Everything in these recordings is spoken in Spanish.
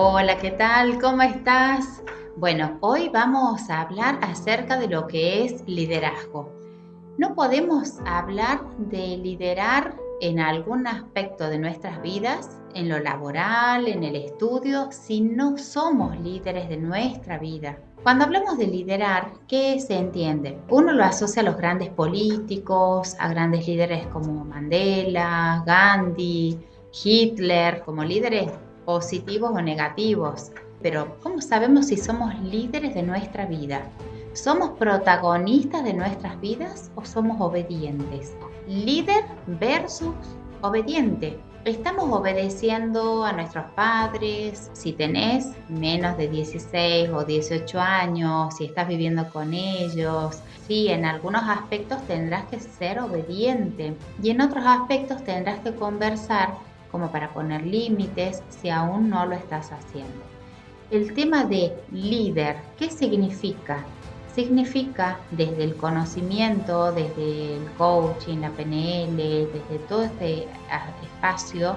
Hola, ¿qué tal? ¿Cómo estás? Bueno, hoy vamos a hablar acerca de lo que es liderazgo. No podemos hablar de liderar en algún aspecto de nuestras vidas, en lo laboral, en el estudio, si no somos líderes de nuestra vida. Cuando hablamos de liderar, ¿qué se entiende? Uno lo asocia a los grandes políticos, a grandes líderes como Mandela, Gandhi, Hitler, como líderes positivos o negativos. Pero ¿cómo sabemos si somos líderes de nuestra vida? ¿Somos protagonistas de nuestras vidas o somos obedientes? Líder versus obediente. Estamos obedeciendo a nuestros padres. Si tenés menos de 16 o 18 años, si estás viviendo con ellos, sí, en algunos aspectos tendrás que ser obediente y en otros aspectos tendrás que conversar como para poner límites si aún no lo estás haciendo. El tema de líder, ¿qué significa? Significa desde el conocimiento, desde el coaching, la PNL, desde todo este espacio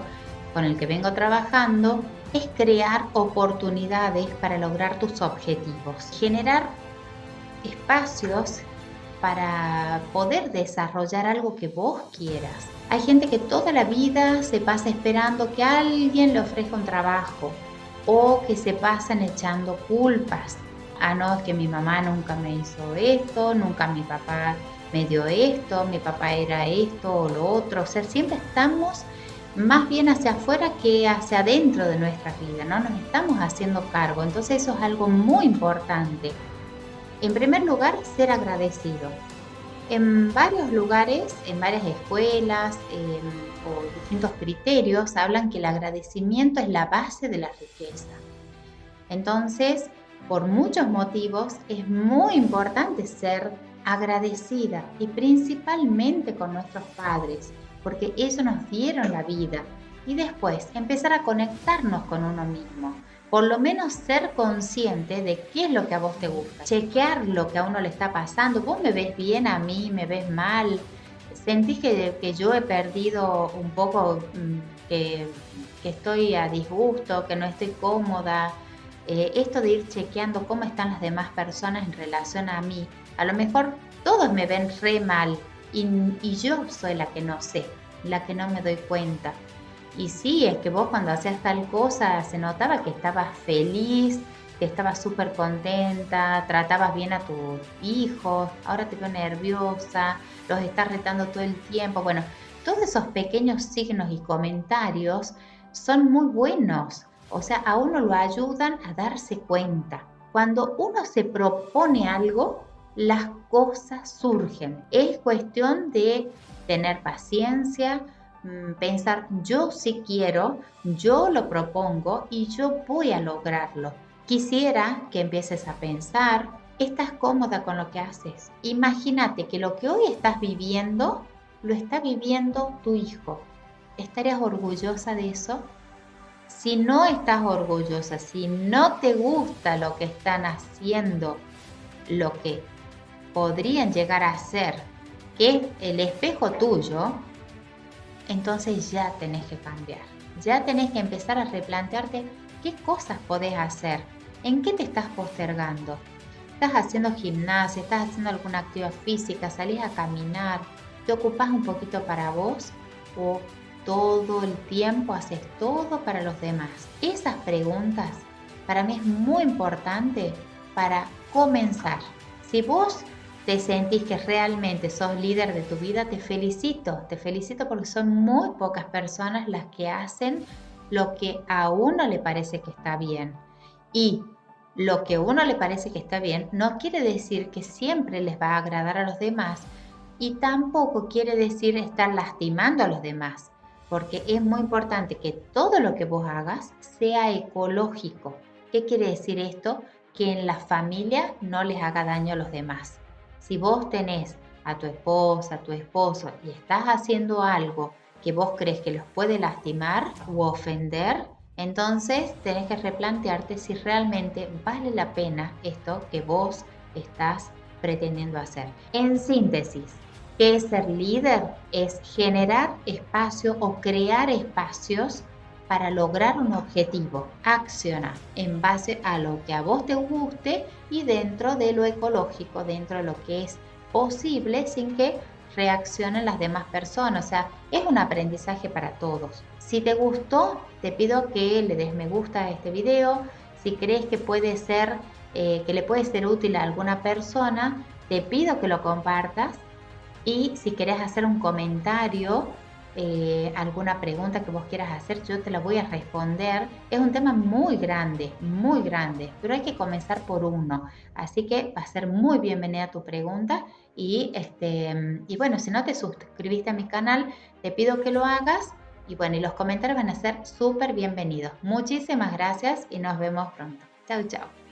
con el que vengo trabajando, es crear oportunidades para lograr tus objetivos, generar espacios para poder desarrollar algo que vos quieras. Hay gente que toda la vida se pasa esperando que alguien le ofrezca un trabajo o que se pasan echando culpas. Ah, no, es que mi mamá nunca me hizo esto, nunca mi papá me dio esto, mi papá era esto o lo otro. O sea, siempre estamos más bien hacia afuera que hacia adentro de nuestra vida, ¿no? Nos estamos haciendo cargo. Entonces eso es algo muy importante. En primer lugar, ser agradecido en varios lugares, en varias escuelas em, o distintos criterios, hablan que el agradecimiento es la base de la riqueza. Entonces, por muchos motivos, es muy importante ser agradecida y principalmente con nuestros padres, porque ellos nos dieron la vida y después empezar a conectarnos con uno mismo por lo menos ser consciente de qué es lo que a vos te gusta, chequear lo que a uno le está pasando, vos me ves bien a mí, me ves mal, sentís que, que yo he perdido un poco, mm, que, estoy a disgusto, que no estoy cómoda, eh, esto de ir chequeando cómo están las demás personas en relación a mí, a lo mejor todos me ven re mal y, y yo soy la que no sé, la que no me doy cuenta. Y sí, es que vos cuando hacías tal cosa se notaba que estabas feliz, que estabas súper contenta, tratabas bien a tus hijos, ahora te veo nerviosa, los estás retando todo el tiempo. Bueno, todos esos pequeños signos y comentarios son muy buenos, o sea, a uno lo ayudan a darse cuenta. Cuando uno se propone algo, las cosas surgen. Es cuestión de tener paciencia, pensar yo sí quiero, yo lo propongo y yo voy a lograrlo. Quisiera que empieces a pensar, estás cómoda con lo que haces. Imagínate que lo que hoy estás viviendo, lo está viviendo tu hijo. ¿Estarías orgullosa de eso? Si no estás orgullosa, si no te gusta lo que están haciendo, lo que podrían llegar a ser, que es el espejo tuyo, entonces ya tenés que cambiar. Ya tenés que empezar a replantearte qué cosas podés hacer, en qué te estás postergando. ¿Estás haciendo gimnasia? ¿Estás haciendo alguna actividad física? ¿Salís a caminar? ¿Te ocupas un poquito para vos? ¿O todo el tiempo haces todo para los demás? Esas preguntas para mí es muy importante para comenzar. Si vos te sentís que realmente sos líder de tu vida, te felicito, te felicito porque son muy pocas personas las que hacen lo que a uno le parece que está bien. Y lo que a uno le parece que está bien no quiere decir que siempre les va a agradar a los demás y tampoco quiere decir estar lastimando a los demás, porque es muy importante que todo lo que vos hagas sea ecológico. ¿Qué quiere decir esto? Que en la familia no les haga daño a los demás. Si vos tenés a tu esposa, a tu esposo y estás haciendo algo que vos crees que los puede lastimar u ofender, entonces tenés que replantearte si realmente vale la pena esto que vos estás pretendiendo hacer. En síntesis, ¿qué es ser líder? Es generar espacio o crear espacios para lograr un objetivo. Acciona en base a lo que a vos te guste y dentro de lo ecológico, dentro de lo que es posible sin que reaccionen las demás personas. O sea, es un aprendizaje para todos. Si te gustó, te pido que le des me gusta a este video. Si crees que puede ser, eh, que le puede ser útil a alguna persona, te pido que lo compartas. Y si querés hacer un comentario, eh, alguna pregunta que vos quieras hacer, yo te la voy a responder. Es un tema muy grande, muy grande, pero hay que comenzar por uno. Así que va a ser muy bienvenida tu pregunta. Y, este, y bueno, si no te suscribiste a mi canal, te pido que lo hagas. Y bueno, y los comentarios van a ser súper bienvenidos. Muchísimas gracias y nos vemos pronto. Chao, chao.